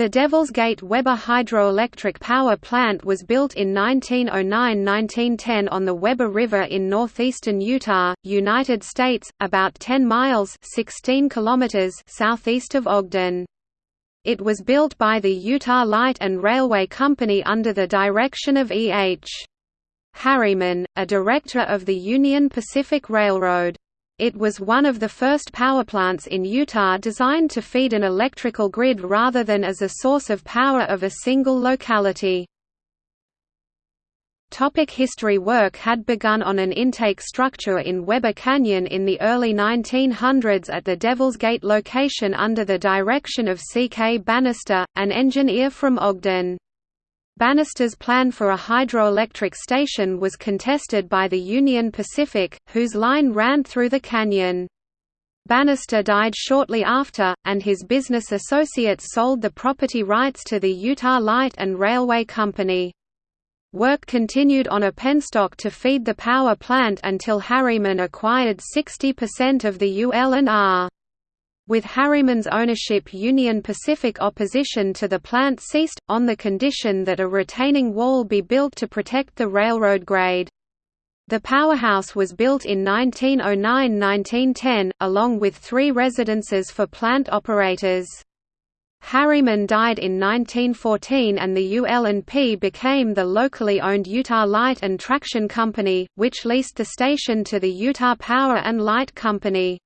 The Devil's Gate Weber hydroelectric power plant was built in 1909–1910 on the Weber River in northeastern Utah, United States, about 10 miles 16 kilometers southeast of Ogden. It was built by the Utah Light and Railway Company under the direction of E. H. Harriman, a director of the Union Pacific Railroad. It was one of the first powerplants in Utah designed to feed an electrical grid rather than as a source of power of a single locality. Topic history Work had begun on an intake structure in Weber Canyon in the early 1900s at the Devil's Gate location under the direction of C. K. Bannister, an engineer from Ogden. Bannister's plan for a hydroelectric station was contested by the Union Pacific, whose line ran through the canyon. Bannister died shortly after, and his business associates sold the property rights to the Utah Light and Railway Company. Work continued on a penstock to feed the power plant until Harriman acquired 60% of the UL&R. With Harriman's ownership Union Pacific opposition to the plant ceased, on the condition that a retaining wall be built to protect the railroad grade. The powerhouse was built in 1909–1910, along with three residences for plant operators. Harriman died in 1914 and the UL&P became the locally owned Utah Light and Traction Company, which leased the station to the Utah Power and Light Company.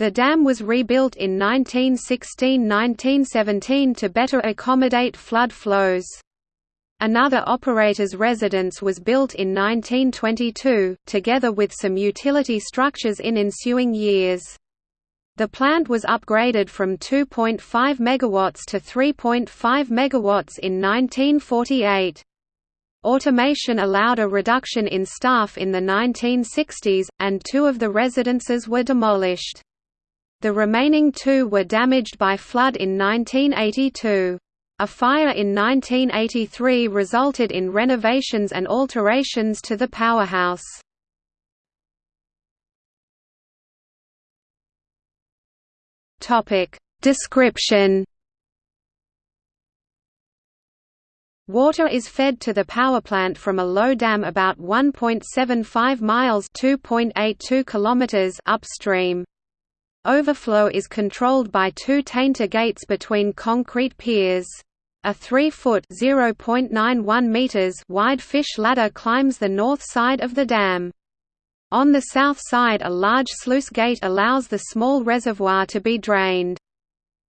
The dam was rebuilt in 1916–1917 to better accommodate flood flows. Another operator's residence was built in 1922, together with some utility structures in ensuing years. The plant was upgraded from 2.5 MW to 3.5 MW in 1948. Automation allowed a reduction in staff in the 1960s, and two of the residences were demolished. The remaining two were damaged by flood in 1982. A fire in 1983 resulted in renovations and alterations to the powerhouse. Topic Description Water is fed to the power plant from a low dam about 1.75 miles (2.82 kilometers) upstream. Overflow is controlled by two tainter gates between concrete piers. A 3-foot wide fish ladder climbs the north side of the dam. On the south side a large sluice gate allows the small reservoir to be drained.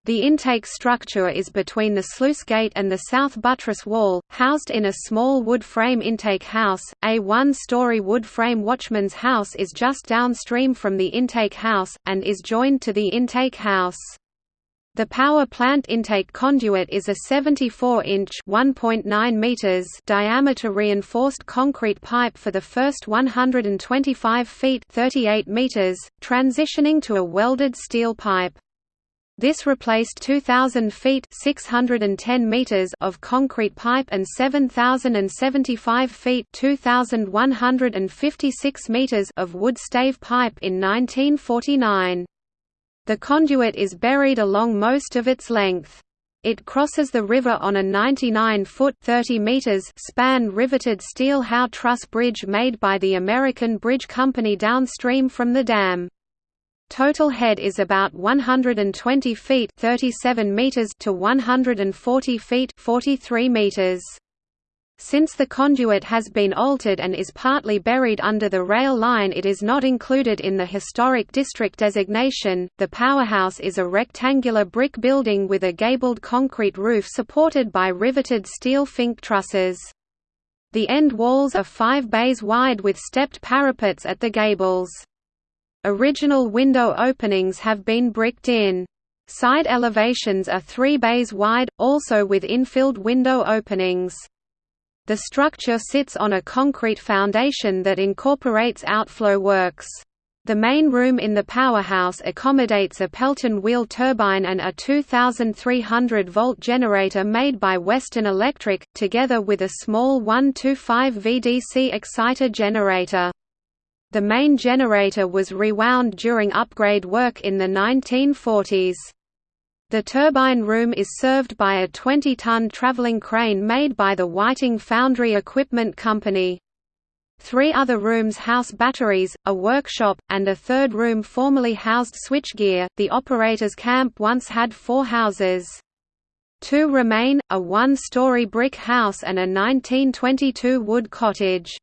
The intake structure is between the sluice gate and the south buttress wall, housed in a small wood frame intake house. A one-story wood frame watchman's house is just downstream from the intake house, and is joined to the intake house. The power plant intake conduit is a 74-inch (1.9 meters) diameter reinforced concrete pipe for the first 125 feet (38 meters), transitioning to a welded steel pipe. This replaced 2,000 feet 610 meters of concrete pipe and 7,075 feet 2,156 meters of wood stave pipe in 1949. The conduit is buried along most of its length. It crosses the river on a 99-foot (30 meters) span riveted steel Howe truss bridge made by the American Bridge Company downstream from the dam. Total head is about 120 feet 37 meters to 140 feet 43 meters. Since the conduit has been altered and is partly buried under the rail line it is not included in the Historic District designation. The powerhouse is a rectangular brick building with a gabled concrete roof supported by riveted steel fink trusses. The end walls are five bays wide with stepped parapets at the gables. Original window openings have been bricked in. Side elevations are three bays wide, also with infilled window openings. The structure sits on a concrete foundation that incorporates outflow works. The main room in the powerhouse accommodates a Pelton wheel turbine and a 2,300-volt generator made by Western Electric, together with a small 125 VDC exciter generator. The main generator was rewound during upgrade work in the 1940s. The turbine room is served by a 20-ton traveling crane made by the Whiting Foundry Equipment Company. Three other rooms house batteries, a workshop, and a third room formerly housed switchgear. The operator's camp once had four houses. Two remain, a one-story brick house and a 1922 wood cottage.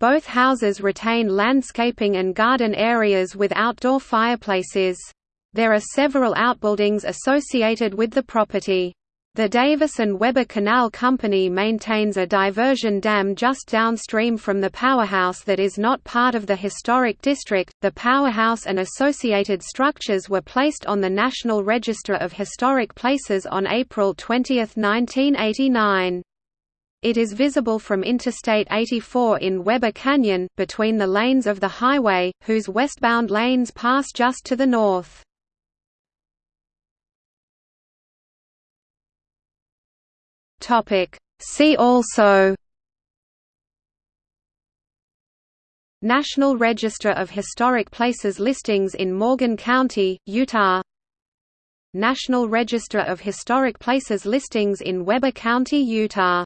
Both houses retain landscaping and garden areas with outdoor fireplaces. There are several outbuildings associated with the property. The Davis and Weber Canal Company maintains a diversion dam just downstream from the powerhouse that is not part of the historic district. The powerhouse and associated structures were placed on the National Register of Historic Places on April 20, 1989. It is visible from Interstate 84 in Weber Canyon, between the lanes of the highway, whose westbound lanes pass just to the north. See also National Register of Historic Places listings in Morgan County, Utah. National Register of Historic Places listings in Weber County, Utah